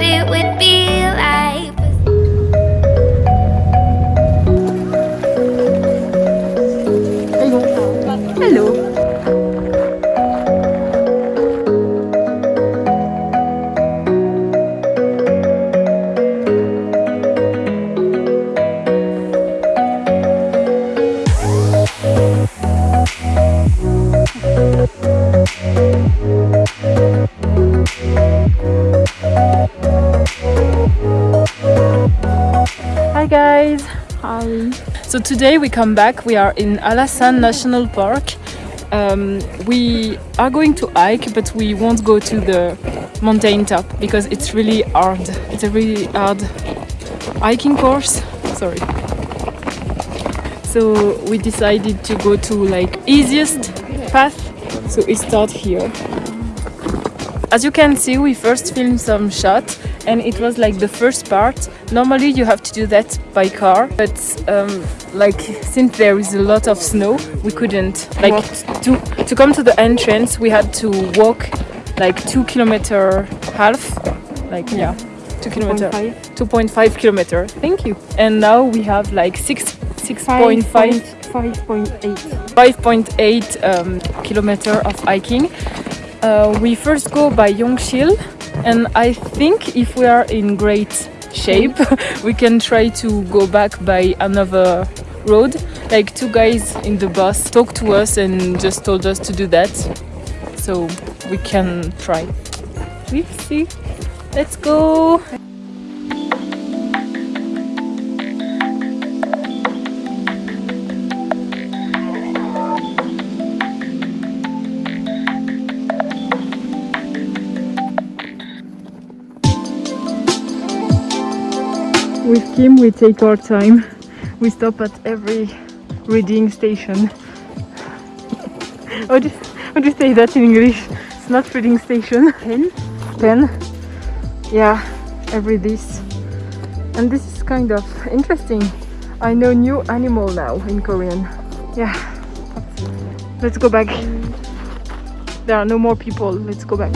it would So today we come back. We are in Hallasan National Park. Um, we are going to hike, but we won't go to the mountain top because it's really hard. It's a really hard hiking course. Sorry. So we decided to go to like easiest path. So we start here. As you can see, we first filmed some shots and it was like the first part. Normally you have to do that by car, but um, like since there is a lot of snow, we couldn't. Like to to come to the entrance, we had to walk like two kilometer half, like yeah, two kilometer, two point five kilometer. Thank you. And now we have like six six point five 5.8. 5.8 um, kilometer of hiking. Uh, we first go by Yeongsil, and I think if we are in great shape, mm. we can try to go back by another road. Like two guys in the bus talked to mm. us and just told us to do that, so we can try. We see. Let's go. We take our time. We stop at every reading station. how, do, how do you say that in English? It's not reading station. Pen? Pen. Yeah, every this. And this is kind of interesting. I know new animal now in Korean. Yeah. Let's go back. There are no more people. Let's go back.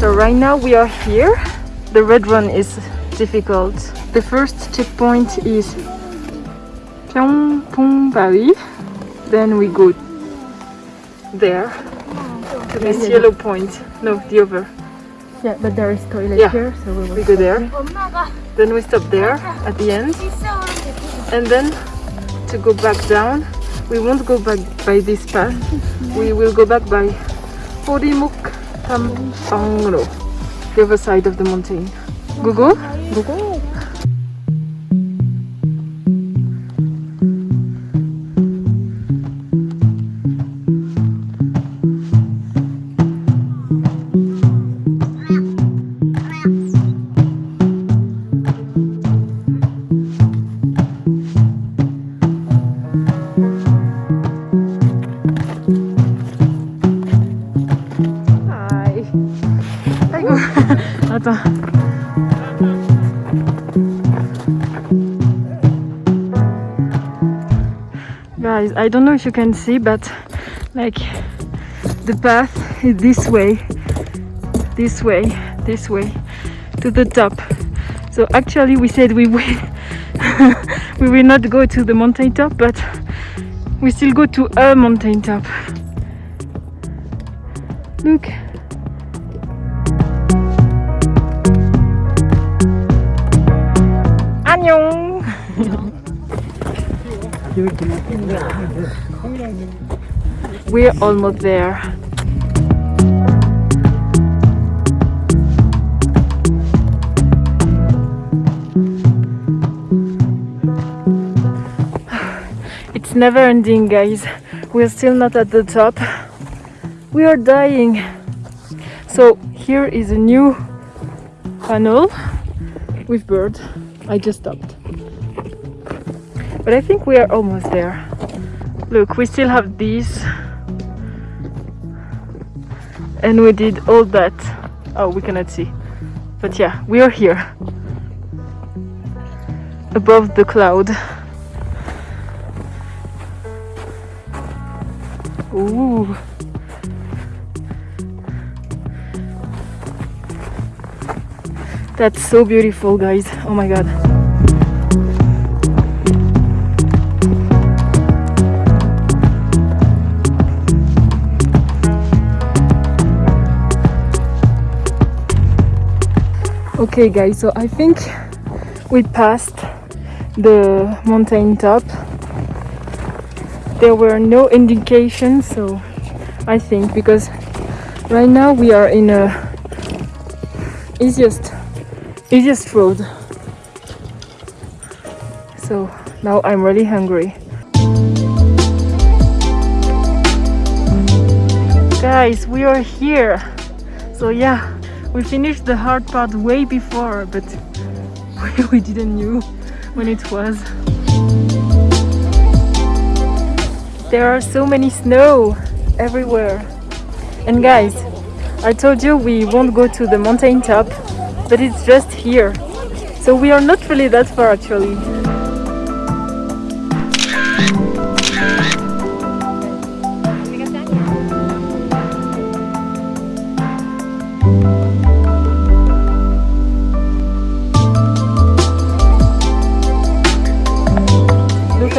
So right now we are here. The red one is difficult. The first checkpoint is Pyeongpong Valley. Then we go there to this yellow point. No, the other. Yeah, but there is toilet yeah. here, so we, we go there. there. Then we stop there at the end. And then to go back down, we won't go back by this path. We will go back by Eorimok um, Tampangro, the other side of the mountain. Google? Google. If you can see, but like the path is this way, this way, this way to the top. So actually, we said we will we will not go to the mountain top, but we still go to a mountain top. Look. 안녕. We're almost there. It's never ending, guys. We're still not at the top. We are dying. So here is a new funnel with bird. I just stopped. But I think we are almost there. Look, we still have these. And we did all that. Oh, we cannot see. But yeah, we are here. Above the cloud. Ooh. That's so beautiful, guys. Oh my god. Okay, guys, so I think we passed the mountain top. There were no indications, so I think because right now we are in a easiest easiest road. So now I'm really hungry. Guys, we are here. So yeah, we finished the hard part way before, but we didn't knew when it was. There are so many snow everywhere. And guys, I told you we won't go to the mountain top, but it's just here. So we are not really that far actually.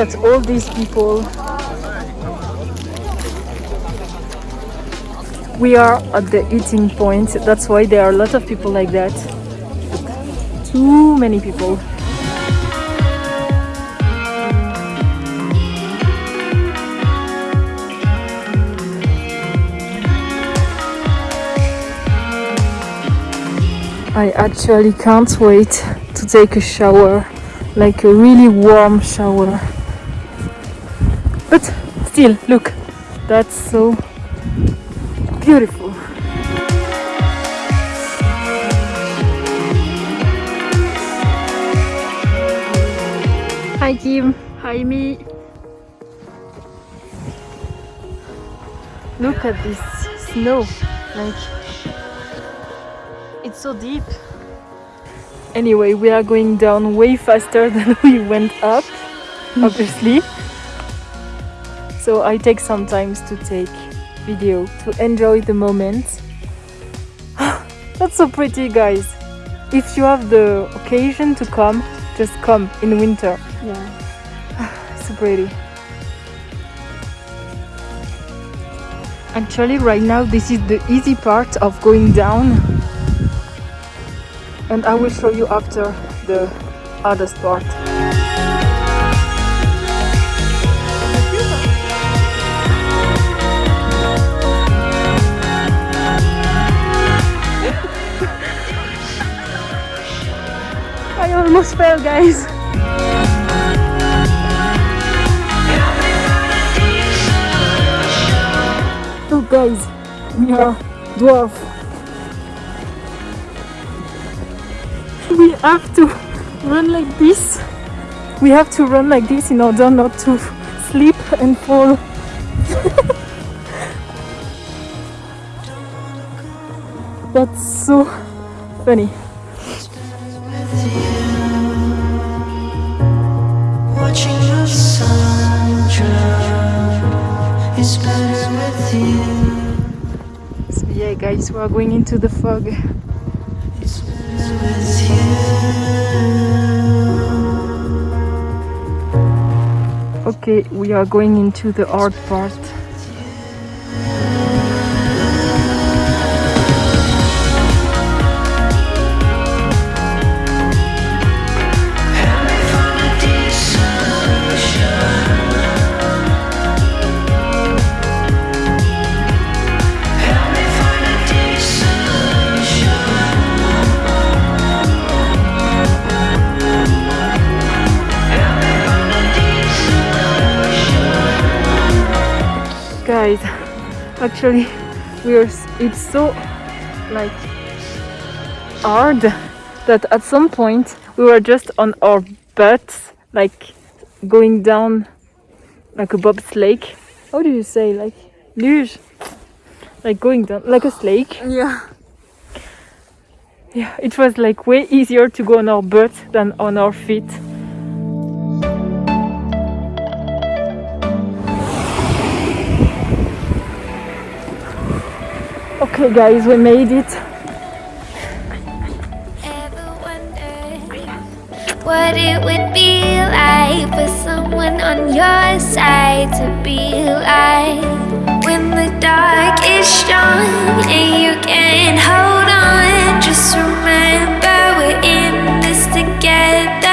At all these people. We are at the eating point, that's why there are a lot of people like that. Too many people. I actually can't wait to take a shower, like a really warm shower. But still, look, that's so beautiful. Hi Kim, hi me. Look at this snow, like it's so deep. Anyway, we are going down way faster than we went up, obviously. So I take some time to take video to enjoy the moment. That's so pretty, guys. If you have the occasion to come, just come in winter. Yeah. So pretty. Actually, right now, this is the easy part of going down, and I will show you after the hardest part. I almost fell, guys. Look, guys, we are dwarf. We have to run like this. We have to run like this in order not to slip and fall. That's so funny. Yeah, guys, we are going into the fog. It's better with you. Okay, we are going into the art part. Guys, actually, we are it's so like hard that at some point we were just on our butts, like going down like a bobsleigh. How do you say like luge? Like going down like a sleigh. Yeah. Yeah, it was like way easier to go on our butt than on our feet. Okay guys, we made it. What it would be like someone on your side to be like When the dark is strong and you can hold on Just remember we're in this together